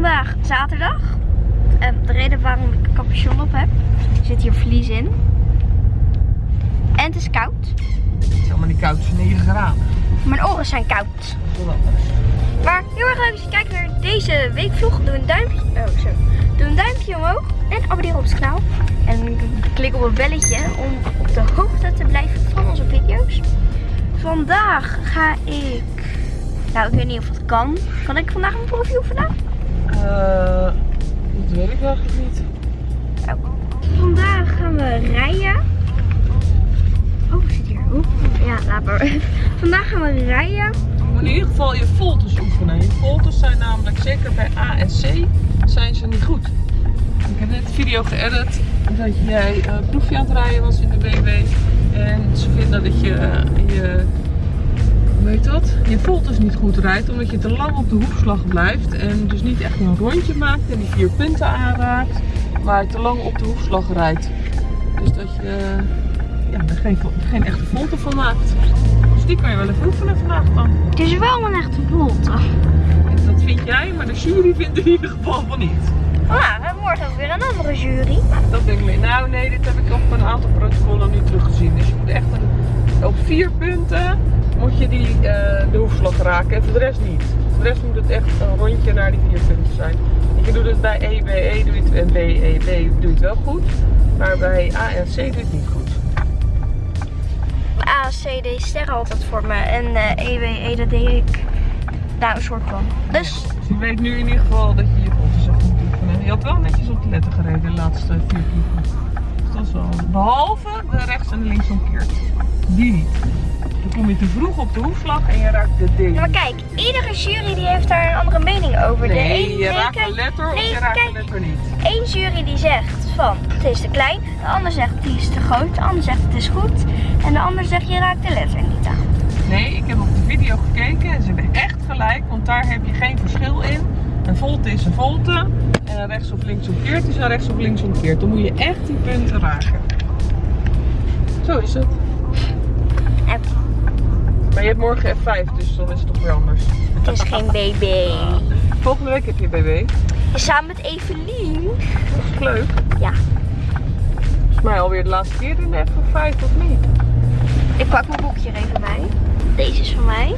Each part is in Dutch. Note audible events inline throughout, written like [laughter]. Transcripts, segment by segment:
vandaag zaterdag. En de reden waarom ik een capuchon op heb, zit hier vlies in. En het is koud. Het is helemaal niet koud, het is 9 graden. Mijn oren zijn koud. Maar heel erg leuk als je kijkt naar deze weekvlog. Doe een duimpje, oh, zo. Doe een duimpje omhoog en abonneer op het kanaal. En klik op het belletje om op de hoogte te blijven van onze video's. Vandaag ga ik... Nou, ik weet niet of het kan. Kan ik vandaag een proefje oefenen? Eh, dat weet ik eigenlijk niet. Vandaag gaan we rijden. Oh, zit hier. Oeh. Ja, laat maar. [laughs] Vandaag gaan we rijden. Je moet in ieder geval je voltes oefenen. Je voltes zijn namelijk, zeker bij A en C, zijn ze niet goed. Ik heb net een video geëdit dat jij eh, een proefje aan het rijden was in de BB. En ze vinden dat je eh, je, hoe heet dat? Je voltes niet goed rijdt, omdat je te lang op de hoefslag blijft. En dus niet echt een rondje maakt en die vier punten aanraakt, maar te lang op de hoefslag rijdt. Dus dat je ja, er geen, geen echte volte van maakt. Dus die kan je wel even oefenen vandaag dan. Het is wel een echte volte. Dat vind jij, maar de jury vindt in ieder geval van niet. Nou, we hebben morgen ook weer een andere jury. Dat denk ik mee. Nou nee, dit heb ik op een aantal protocollen nu teruggezien. Dus je moet echt een, op vier punten moet je die, eh, de hoefslag raken en voor de rest niet. Voor de rest moet het echt een rondje naar die vier punten zijn. Je doet het bij E, B, E doe je het, en B, E, doe je het wel goed. Maar bij A en C doe je het niet goed. A, C, D sterren altijd voor me. En eh E, W, E, dat deed ik. Nou, een soort van. Dus, Dus je weet nu in ieder geval dat je je echt moet oefenen. Je had wel netjes op de letter gereden de laatste vier keer. Dus dat is wel... Behalve de rechts en de links omkeert. Die niet. Dan kom je te vroeg op de hoefslag en je raakt de D. ja, maar kijk, iedere jury die heeft daar een andere mening over. de Nee, een, je raakt een letter of nee, je raakt kijk. een letter niet. één jury die zegt van het is te klein, de ander zegt die is te groot, de ander zegt het is goed en de ander zegt je raakt de letter niet aan. Nee, ik heb op de video gekeken en ze hebben echt gelijk, want daar heb je geen verschil in. Een volte is een volte en een rechts of links omkeert is een rechts of links omkeert. Dan moet je echt die punten raken. Zo is het. Maar je hebt morgen F5, dus dan is het toch weer anders. het is geen BB. Volgende week heb je BB. Samen met Evelien. Dat is leuk. Ja, Volgens mij alweer de laatste keer in de F5 of niet? ik pak mijn boekje er even bij. Deze is van mij.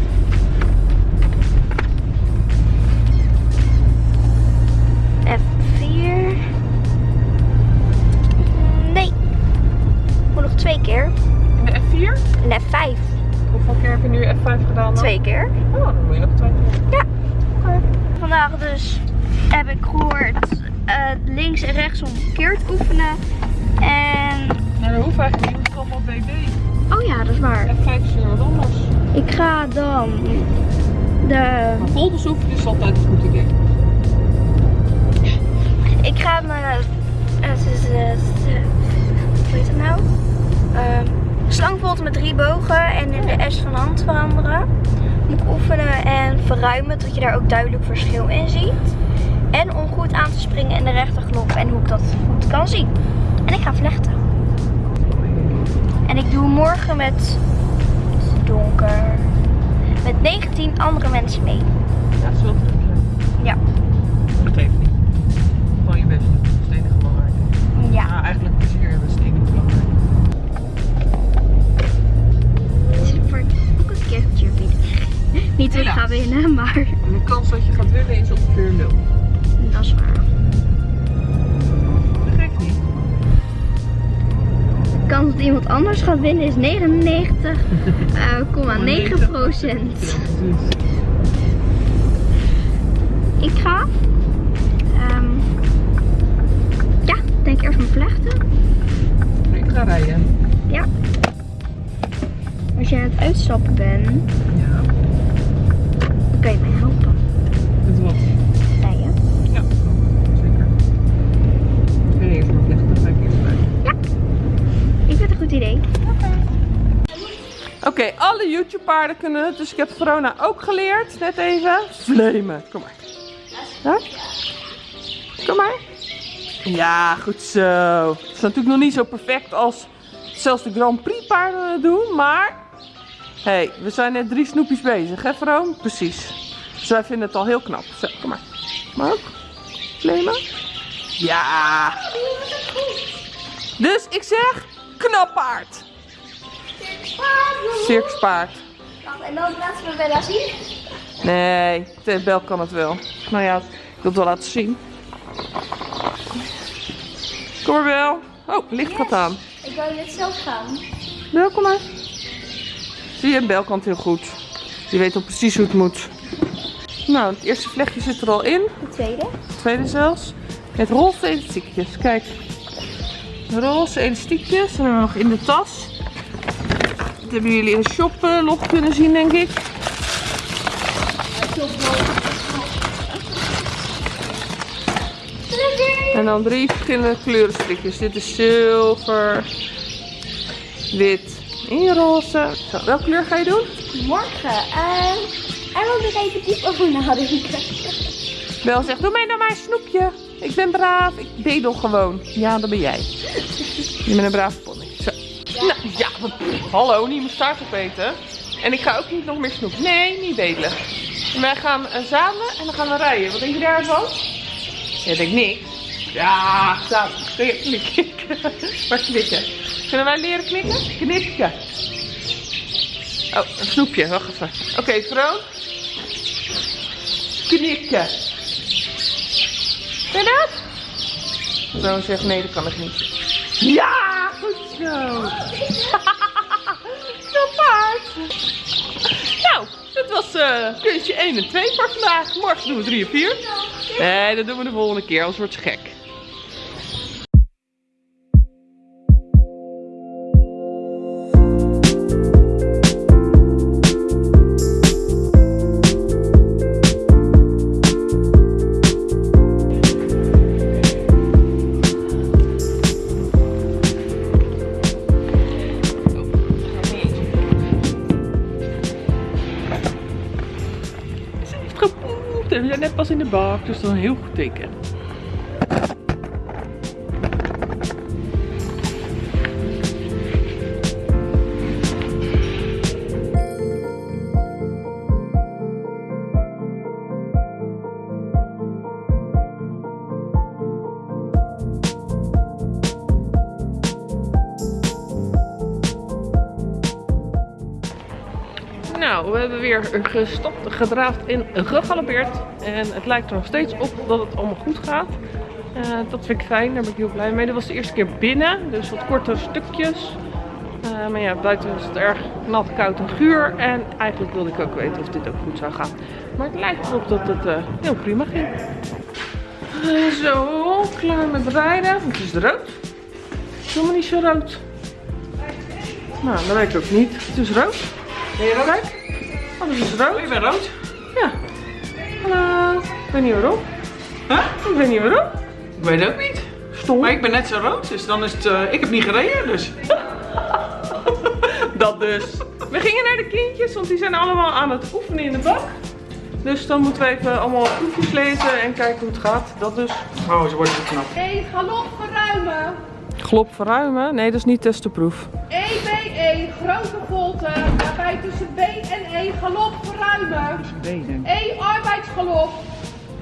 F4. Nee. Moet nog twee keer. In de F4? En F5. Hoeveel keer heb je nu F5 gedaan dan? Twee keer. Oh, dan moet je nog twee keer. Ja. Vandaag dus heb ik gehoord eh, links en rechts omkeerd oefenen. En... Nou, dat hoeft eigenlijk niet, is allemaal BB. Oh ja, dat is waar. F5 is weer wat anders. Ik ga dan de... Voltes oefenen is altijd een goed idee. Ik ga mijn... eh, hoe heet het nou? Slangvolte met drie bogen en in de S van de hand veranderen. Moet ik oefenen en verruimen, tot je daar ook duidelijk verschil in ziet. En om goed aan te springen in de rechterknop en hoe ik dat goed kan zien. En ik ga vlechten. En ik doe morgen met donker. Met 19 andere mensen mee. Ja, dat Niet ik ga winnen, [laughs] maar de kans dat je gaat winnen is ongeveer nul. dat is waar. Dat geeft niet. De kans dat iemand anders gaat winnen is 99,9 [laughs] procent. Precies. Ik ga, ehm, ja, denk eerst mijn vlechten. Ik ga rijden. Ja. Als jij aan het uitstappen bent, Oké, alle YouTube paarden kunnen het, dus ik heb Verona ook geleerd, net even. Vlemen, kom maar. Ja? Kom maar. Ja, goed zo. Het is natuurlijk nog niet zo perfect als zelfs de Grand Prix paarden doen, maar... Hey, we zijn net drie snoepjes bezig, hè Veroon? Precies. Dus wij vinden het al heel knap. Zo, kom maar. Maar ook. Claimen? Ja. Dus ik zeg knappaard. Circuspaard. Wacht, en dan laten we Bella zien. Nee, de bel kan het wel. Nou ja, ik wil het wel laten zien. Kom maar Bel. Oh, licht gaat aan. Ik wou net zelf gaan. Bel, kom maar. Zie je, Bel kan het heel goed. Die weet al precies hoe het moet. Nou, het eerste vlechtje zit er al in. De tweede. Het tweede zelfs. Met roze elastiekjes. Kijk. Roze elastiekjes. En dan nog in de tas. Dat hebben jullie in de shoplog kunnen zien, denk ik. En dan drie verschillende kleurenstrikjes. Dit is zilver, wit en roze. Zo, welke kleur ga je doen? Morgen. Ehm en wil ik even diep over nadenken. Bel zegt, doe mij nou maar een snoepje. Ik ben braaf, ik bedel gewoon. Ja, dat ben jij. Je bent een brave pony. Nou, ja, hallo, niet mijn staart opeten. En ik ga ook niet nog meer snoep. Nee, niet bedelen. En wij gaan eh, samen en dan gaan we rijden. Wat denk je daarvan? Ja, denk niks. Ja, samen. Knikken? [laughs] Maar knikken. Kunnen wij leren knikken? Knikken. Oh, een snoepje. Wacht even. Oké, vrouw. Knikken. Je dat? Vrouw zegt nee, dat kan ik niet. Ja, goed zo. [laughs] Zo paard. Nou, dat was eh kunstje 1 en 2 voor vandaag. Morgen doen we 3 en 4. Nee, dat doen we de volgende keer, anders wordt ze gek. En we zijn net pas in de bak, dus dat is een heel goed teken. Weer gestopt, gedraafd en gegalopeerd. En het lijkt er nog steeds op dat het allemaal goed gaat. Eh, dat vind ik fijn, daar ben ik heel blij mee. Dit was de eerste keer binnen, dus wat kortere stukjes. Eh, maar ja, buiten is het erg nat, koud en guur. En eigenlijk wilde ik ook weten of dit ook goed zou gaan. Maar het lijkt erop dat het eh, heel prima ging. Zo, klaar met rijden. Het is rood. Het is helemaal niet zo rood. Nou, dat weet ik ook niet. Het is rood. Ben je rood? Oh, dat is rood. Oh, je bent rood? Ja. Hallo. Ik weet niet waarom. Huh? Ik weet niet waarom. Ik weet het ook niet. Stom. Maar ik ben net zo rood, dus dan is het... eh, ik heb niet gereden, dus... [laughs] Dat dus. We gingen naar de kindjes, want die zijn allemaal aan het oefenen in de bak. Dus dan moeten we even allemaal proefjes lezen en kijken hoe het gaat. Dat dus. Oh, ze wordt zo knap. E galop verruimen. Glop verruimen? Nee, dat is niet testenproef. EBE grote volte. Waarbij tussen B en E galop verruimen. E arbeidsgalop.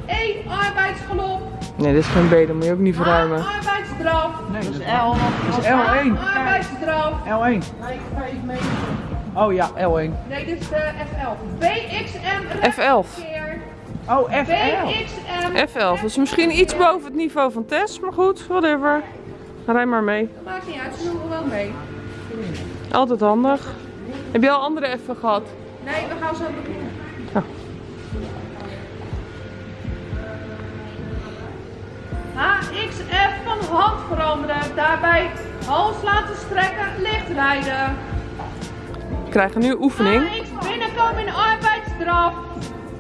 E arbeidsgalop. Nee, dit is geen B, dat moet je ook niet verruimen. A arbeidsdraf. Nee, dat is L. Dat is L1. A arbeidsdraf. L1. Oh ja, L1. Nee, dit is de F11. BXM F11. keer. Oh, FL. BXM. F11. Dat is misschien iets boven het niveau van Tess, maar goed, whatever. Rij maar mee. Maakt niet uit, ze doen er wel mee. Altijd handig. Heb je al andere F'en gehad? Nee, we gaan zo beginnen. Ja. HXF van hand veranderen. Daarbij hals laten strekken, licht rijden. We krijgen nu oefening. AX binnenkomen in arbeidsdraf.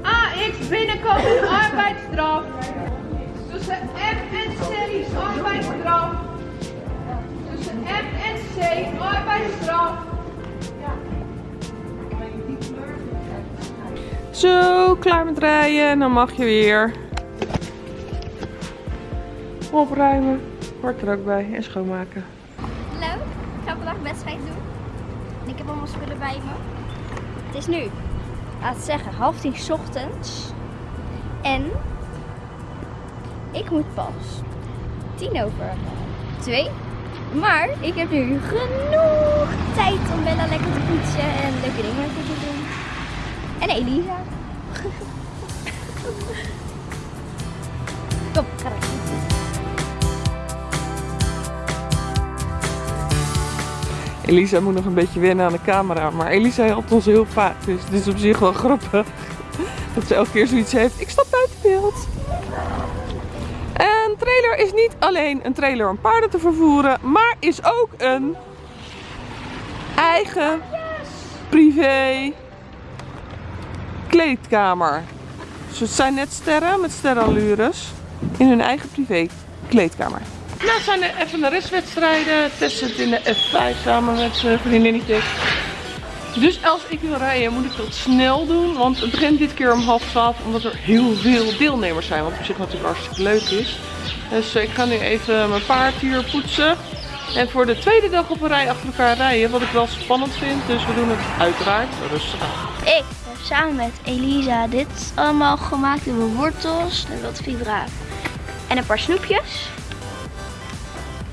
AX binnenkomen in arbeidsdraf. Tussen F en is arbeidsdraf. F en C arbeidsdraf. Zo, klaar met rijden. En dan mag je weer opruimen. Hoort er ook bij. En schoonmaken. Hallo, ik ga vandaag wedstrijd doen. En ik heb allemaal spullen bij me. Het is nu, laat het zeggen, half tien 's ochtends. En ik moet pas tien over twee. Maar ik heb nu genoeg tijd om Bella lekker te poetsen en leuke dingen te doen. En Elisa. [laughs] Kom, ga. Elisa moet nog een beetje wennen aan de camera. Maar Elisa helpt ons heel vaak. Dus het is op zich wel grappig. [laughs] Dat ze elke keer zoiets heeft. Ik stap buiten beeld. Trailer is niet alleen een trailer om paarden te vervoeren. Maar is ook een eigen privé kleedkamer. Dus zijn net sterren met sterrenallures. In hun eigen privé kleedkamer. Nou zijn er even de restwedstrijden. Tess zit in de F5 samen met zijn vriendinnetjes. Dus als ik wil rijden moet ik dat snel doen. Want het begint dit keer om half twaalf. Omdat er heel veel deelnemers zijn. Wat op zich natuurlijk hartstikke leuk is. Dus ik ga nu even mijn paard hier poetsen. En voor de tweede dag op een rij achter elkaar rijden. Wat ik wel spannend vind. Dus we doen het uiteraard rustig. Ik heb samen met Elisa dit allemaal gemaakt. We hebben wortels en wat fibra. En een paar snoepjes.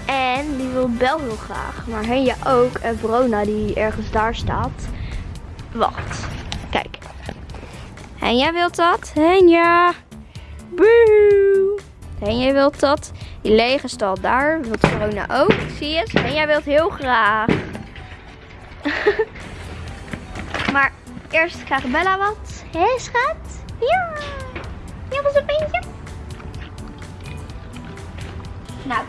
En die wil Bel heel graag. Maar Henja ook. En Verona die ergens daar staat. Wacht. Kijk. Henja wilt dat. Henja. Boe. Henja wilt dat. Die lege stal daar wilt Verona ook. Zie je het? Henja wilt heel graag. [laughs] maar eerst krijgt Bella wat. Hé schat? Ja. Ja, wat een beentje. Nou,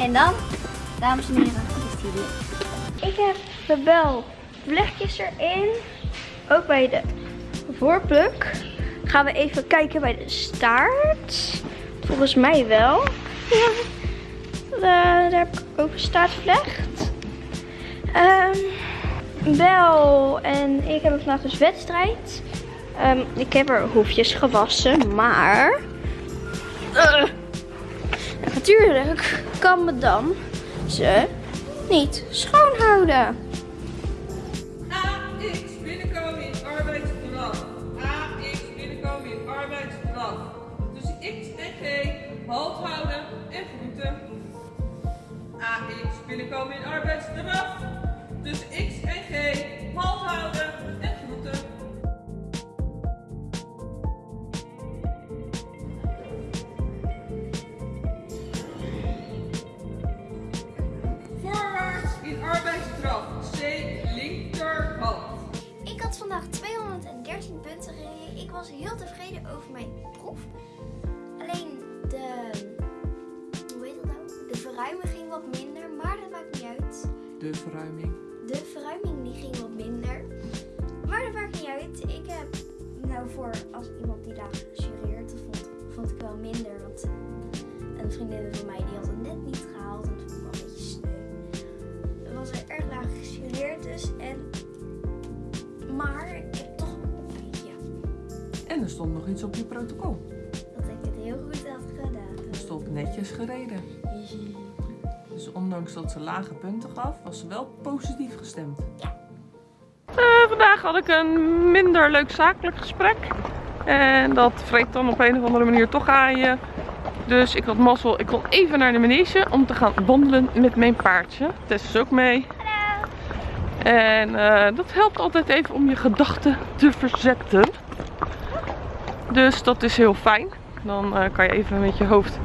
En dan, dames en heren, is die. Ik heb de bel vlechtjes erin. Ook bij de voorpluk. Gaan we even kijken bij de staart. Volgens mij wel. [laughs] Daar heb ik ook een staartvlecht. Ehm, bel en ik hebben vandaag dus wedstrijd. Ehm, ik heb er hoefjes gewassen, maar... Eh, natuurlijk kan me dan ze niet schoonhouden. AX binnenkomen in arbeidsdraf. AX binnenkomen in arbeidsdraf. Tussen X en G halt houden en groeten. AX binnenkomen in arbeidsdraf. Tussen X en G halt houden en. vandaag 213 punten gereden. Ik was heel tevreden over mijn proef. Alleen de, hoe heet dat nou? De verruiming ging wat minder, maar dat maakt niet uit. De verruiming? De verruiming die ging wat minder. Maar dat maakt niet uit. Ik heb, nou voor als iemand die daar gejureerd, vond, vond ik wel minder. Want een vriendin van mij die had het net niet gehaald en toen was ik wel een beetje sneu. Dan was er erg laag gejureerd dus en maar ik heb toch een beetje. En er stond nog iets op je protocol. Dat ik het heel goed had gedaan. Er stond netjes gereden. Dus ondanks dat ze lage punten gaf, was ze wel positief gestemd. Eh, vandaag had ik een minder leuk zakelijk gesprek. En dat vreet dan op een of andere manier toch aan je. Dus ik had mazzel. Ik kon even naar de manege om te gaan wandelen met mijn paardje. Tess is ook mee. En eh, dat helpt altijd even om je gedachten te verzetten. Dus dat is heel fijn. Dan eh, kan je even met je hoofd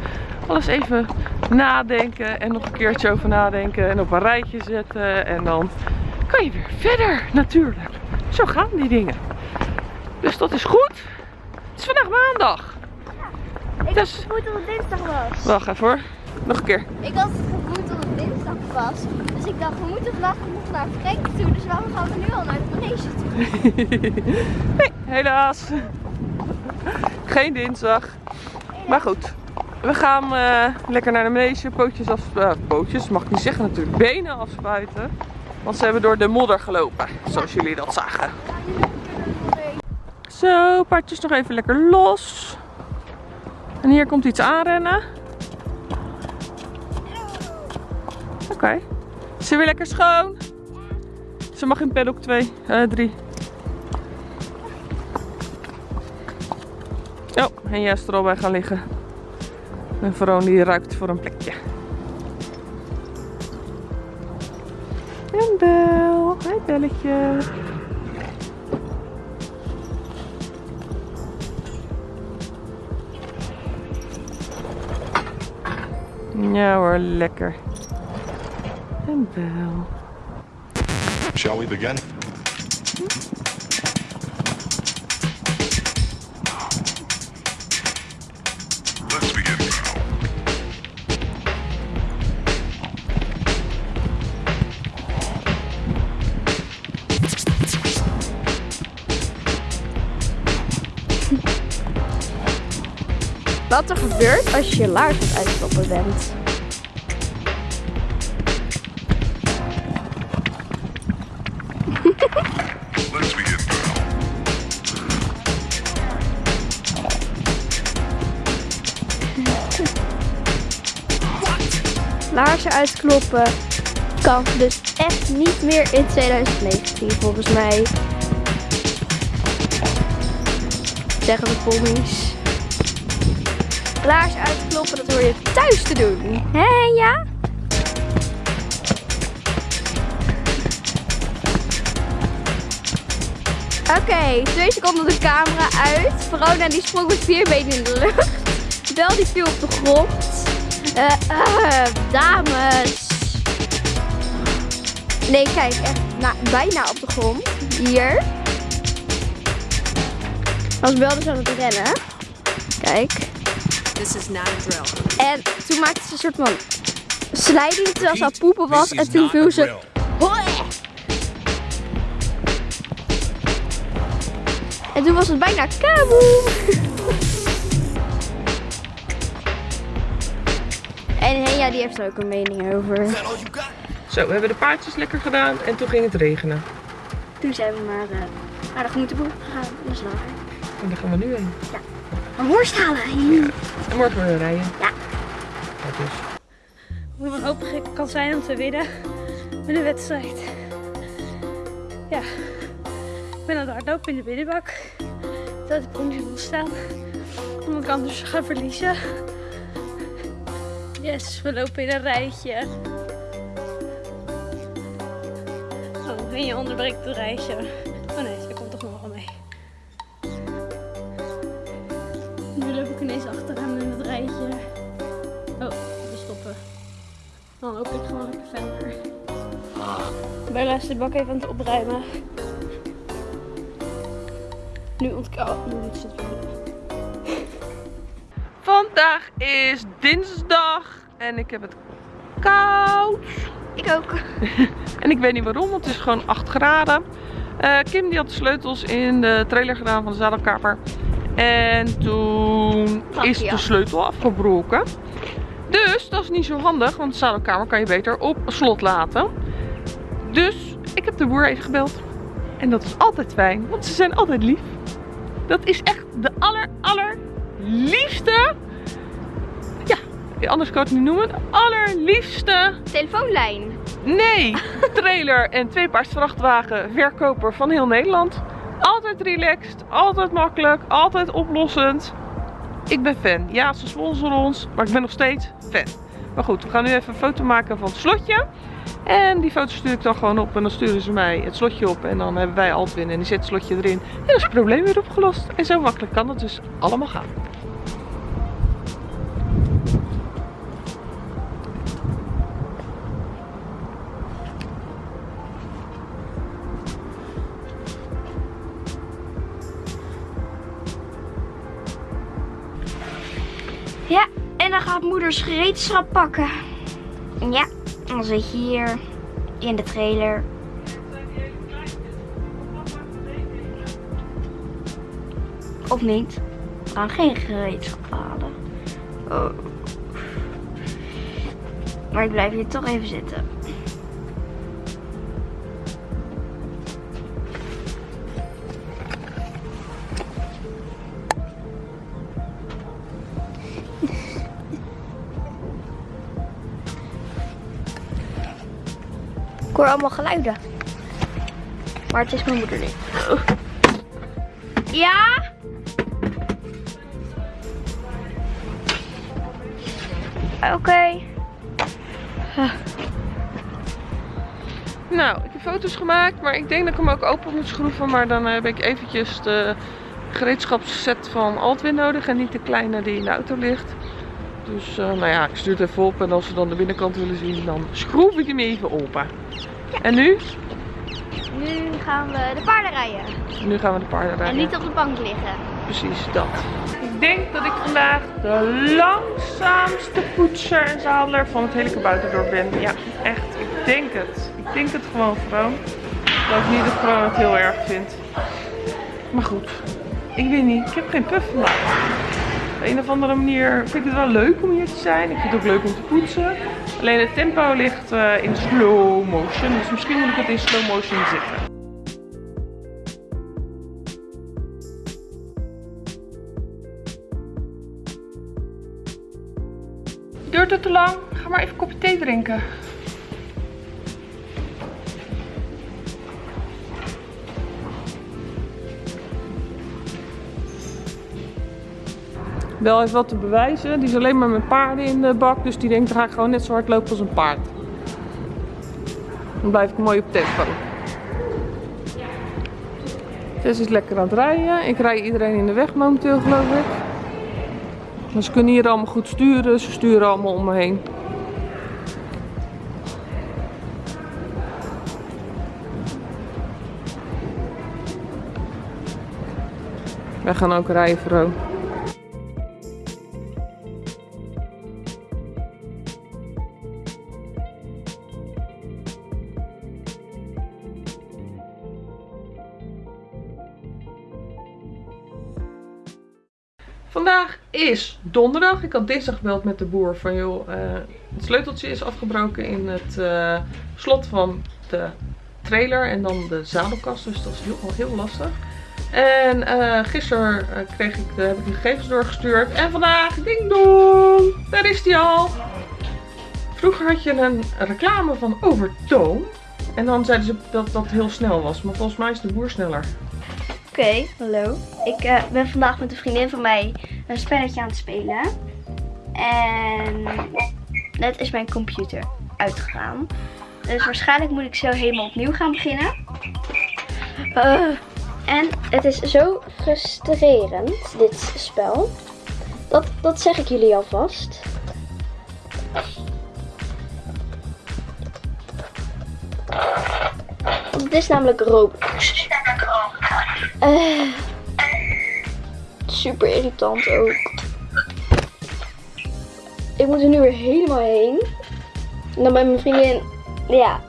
alles even nadenken en nog een keertje over nadenken en op een rijtje zetten. En dan kan je weer verder natuurlijk. Zo gaan die dingen. Dus dat is goed. Het is vandaag maandag. Ik Dus- had het dat het dinsdag was. Wacht even hoor. Nog een keer. Ik had het gevoel dat het dinsdag was. Dus ik dacht, we moeten vandaag naar toe. Dus waarom gaan we nu al naar manege toe? [laughs] Nee, helaas. Geen dinsdag. Maar goed. We gaan eh, lekker naar de manege. Pootjes af... eh, pootjes, mag ik niet zeggen natuurlijk. Benen afspuiten. Want ze hebben door de modder gelopen. Zoals jullie dat zagen. Zo, paardjes nog even lekker los. En hier komt iets aanrennen. Oké. Is ze weer lekker schoon? Ze mag in paddock 2, eh 3. Oh, en is er al bij gaan liggen. En Veron die ruikt voor een plekje. En Bel. Hoi Belletje. Ja hoor, lekker. En Bel. Shall we begin? Wat er gebeurt als je je laars aan het uitstoppen bent. Uitkloppen kan dus echt niet meer in 2019 volgens mij. Zeggen de pommies. Laars uitkloppen, dat hoor je thuis te doen. Hé, ja? Oké, twee seconden de camera uit. Verona die sprong met vier benen in de lucht. Bel die viel op de grond. Eh, eh, dames. Nee, kijk, echt na- bijna op de grond. Hier. Was Bel dus aan het rennen. Kijk. This is not a drill. En toen maakte ze een soort van sliding terwijl ze aan het poepen was. En toen viel ze... Hoi! En toen was het bijna kaboom. [laughs] En Henja die heeft er ook een mening over. Zo, we hebben de paardjes lekker gedaan en toen ging het regenen. Toen zijn we maar uh, naar de groenteboer gegaan. Dat is langer. En daar gaan we nu heen. Maar worst halen. En morgen weer rijden. Ja. Dat is. hoe wanhopig ik kan zijn om te winnen met een wedstrijd. Ja, ik ben aan het hardlopen in de binnenbak. Dat ik niet wil staan. Omdat ik anders ga verliezen. Yes, we lopen in een rijtje. Oh, en je onderbreekt het rijtje. Oh nee, ze komt toch nog wel mee. Nu loop ik ineens achteraan in het rijtje. Oh, we stoppen. Dan loop ik gewoon lekker verder. Bella is de bak even aan het opruimen. Nu ontkoud. Oh, nu zit het. Vandaag is dinsdag en ik heb het koud. Ik ook. [laughs] En ik weet niet waarom, want het is gewoon 8 graden. Eh, Kim die had de sleutels in de trailer gedaan van de zadelkamer. En toen is de sleutel afgebroken. Dus dat is niet zo handig, want de zadelkamer kan je beter op slot laten. Dus ik heb de boer even gebeld. En dat is altijd fijn, want ze zijn altijd lief. Dat is echt de aller, aller liefste. Anders kan ik het niet noemen. Allerliefste. Telefoonlijn. Nee, [laughs] trailer en tweepaars vrachtwagen verkoper van heel Nederland. Altijd relaxed, altijd makkelijk, altijd oplossend. Ik ben fan. Ja, ze sponsoren ons, maar ik ben nog steeds fan. Maar goed, we gaan nu even een foto maken van het slotje. En die foto stuur ik dan gewoon op en dan sturen ze mij het slotje op. En dan hebben wij Altwin en die zet het slotje erin. En dan is het probleem weer opgelost. En zo makkelijk kan het dus allemaal gaan. Moeders gereedschap pakken. Ja, dan zit je hier in de trailer. Of niet? We gaan geen gereedschap halen. Oh. Maar ik blijf hier toch even zitten. Hoor allemaal geluiden. Maar het is mijn moeder niet. Ja? Oké. Nou, ik heb foto's gemaakt, maar ik denk dat ik hem ook open moet schroeven. Maar dan heb ik eventjes de gereedschapsset van Altwin nodig en niet de kleine die in de auto ligt. Dus eh, nou ja, ik stuur het even op en als ze dan de binnenkant willen zien, dan schroef ik hem even open. En nu? Nu gaan we de paarden rijden. Nu gaan we de paarden En rijden. niet op de bank liggen. Precies dat. Ik denk dat ik vandaag de langzaamste poetser en zadelaar van het hele kabouterdorp ben. Ja, echt. Ik denk het. Ik denk het gewoon gewoon. Dat ik niet dat gewoon het heel erg vind. Maar goed. Ik weet niet. Ik heb geen puff vandaag. Op een of andere manier vind ik het wel leuk om hier te zijn. Ik vind het ook leuk om te poetsen. Alleen het tempo ligt eh, in slow motion. Dus misschien moet ik het in slow motion zetten. Duurt het te lang? Ga maar even een kopje thee drinken. Wel heeft wat te bewijzen. Die is alleen maar met paarden in de bak. Dus die denkt, dan ga ik gewoon net zo hard lopen als een paard. Dan blijf ik mooi op tempo. Tess is lekker aan het rijden. Ik rij iedereen in de weg momenteel geloof ik. Maar ze kunnen hier allemaal goed sturen. Ze sturen allemaal om me heen. Wij gaan ook rijden, Vro. Vandaag is donderdag. Ik had dinsdag gebeld met de boer van joh, eh, het sleuteltje is afgebroken in het eh, slot van de trailer en dan de zadelkast. Dus dat is heel, heel lastig. En eh, gisteren kreeg ik heb ik de gegevens doorgestuurd. En vandaag, ding dong, daar is die al. Vroeger had je een reclame van Overtoom. En dan zeiden ze dat dat heel snel was. Maar volgens mij is de boer sneller. Oké, hallo. Ik eh, ben vandaag met een vriendin van mij een spelletje aan het spelen. En net is mijn computer uitgegaan. Dus waarschijnlijk moet ik zo helemaal opnieuw gaan beginnen. Eh, en het is zo frustrerend, dit spel. Dat, dat zeg ik jullie alvast. Het is namelijk Roblox. Eh, super irritant ook. Ik moet er nu weer helemaal heen. En dan bij mijn vriendin. Ja.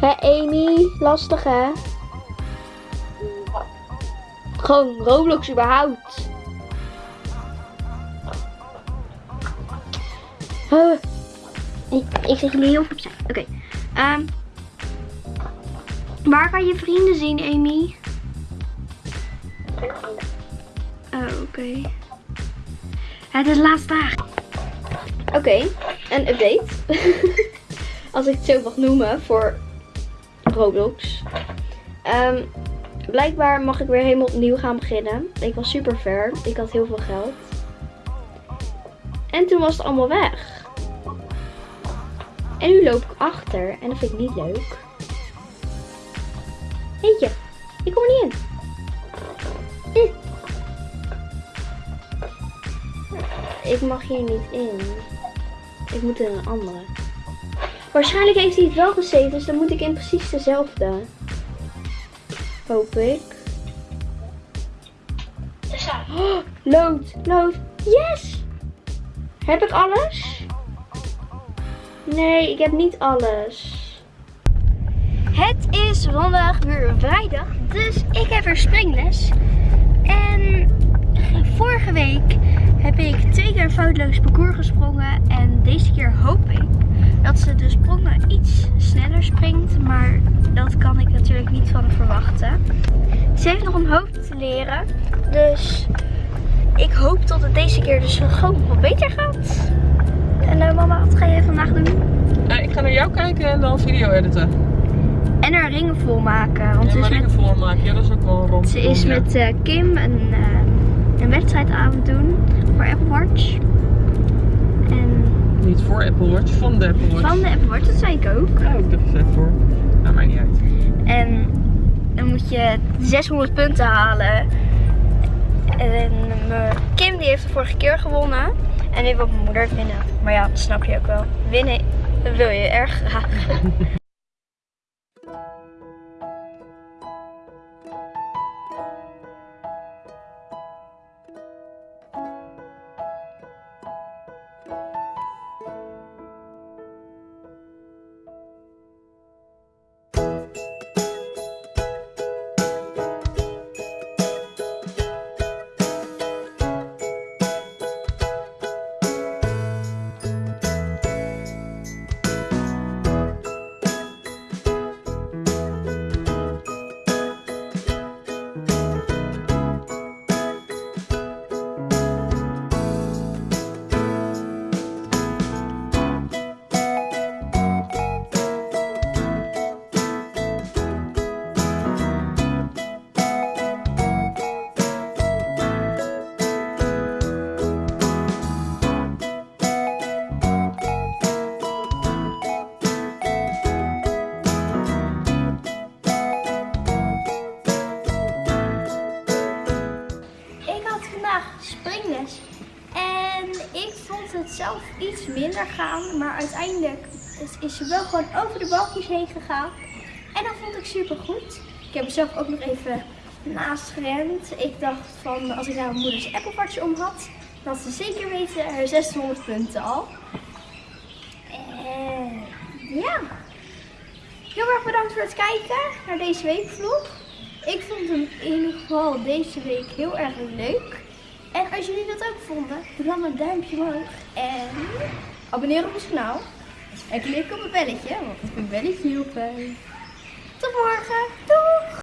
Hè, Amy? Lastig, hè? Gewoon Roblox überhaupt. Huh. Ik, ik zeg jullie heel veel. Oké. Ehm. waar kan je vrienden zien, Amy? Oh, oké. Het is laatste dag. Oké, een update. [laughs] Als ik het zo mag noemen voor Roblox. Ehm, blijkbaar mag ik weer helemaal opnieuw gaan beginnen. Ik was super ver. Ik had heel veel geld. En toen was het allemaal weg. En nu loop ik achter. En dat vind ik niet leuk. Eentje. Ik kom er niet in. [laughs] Ik mag hier niet in. Ik moet in een andere. Waarschijnlijk heeft hij het wel gezeten, dus dan moet ik in precies dezelfde. Hoop ik. Oh, lood, lood. Yes! Heb ik alles? Nee, ik heb niet alles. Het is vandaag weer vrijdag, dus ik heb weer springles. Foutloos parcours gesprongen. En deze keer hoop ik dat ze de sprongen iets sneller springt. Maar dat kan ik natuurlijk niet van verwachten. Ze heeft nog een hoop te leren. Dus ik hoop dat het deze keer dus gewoon wat beter gaat. En nou mama, wat ga jij vandaag doen? Eh, ik ga naar jou kijken en dan video editen. En haar ringen volmaken. Want Ja, ze is maar met, dingen voormaken. Ja, dat is ook wel rond. ze is met eh, Kim eh, een wedstrijd aan het doen voor Apple Watch. En Niet voor Apple Watch, van de Apple Watch. van de Apple Watch, dat zei ik ook. Ja, ik dacht het voor. Nou, maakt niet uit. En dan moet je 600 punten halen. En mijn Kim die heeft de vorige keer gewonnen. En nu wil mijn moeder winnen. Maar ja, dat snap je ook wel. Winnen wil je erg graag. [laughs] gaan. Maar uiteindelijk is- ze wel gewoon over de balkjes heen gegaan. En dat vond ik super goed. Ik heb mezelf ook nog even naast gerend. Ik dacht van als ik nou mijn moeders Watch om had. Dan ze zeker weten haar 600 punten al. En ja. Heel erg bedankt voor het kijken naar deze weekvlog. Ik vond hem in ieder geval deze week heel erg leuk. En als jullie dat ook vonden, doe dan een duimpje omhoog. En abonneer op ons kanaal. En klik op het belletje, want het belletje hielp. Tot morgen. Doei!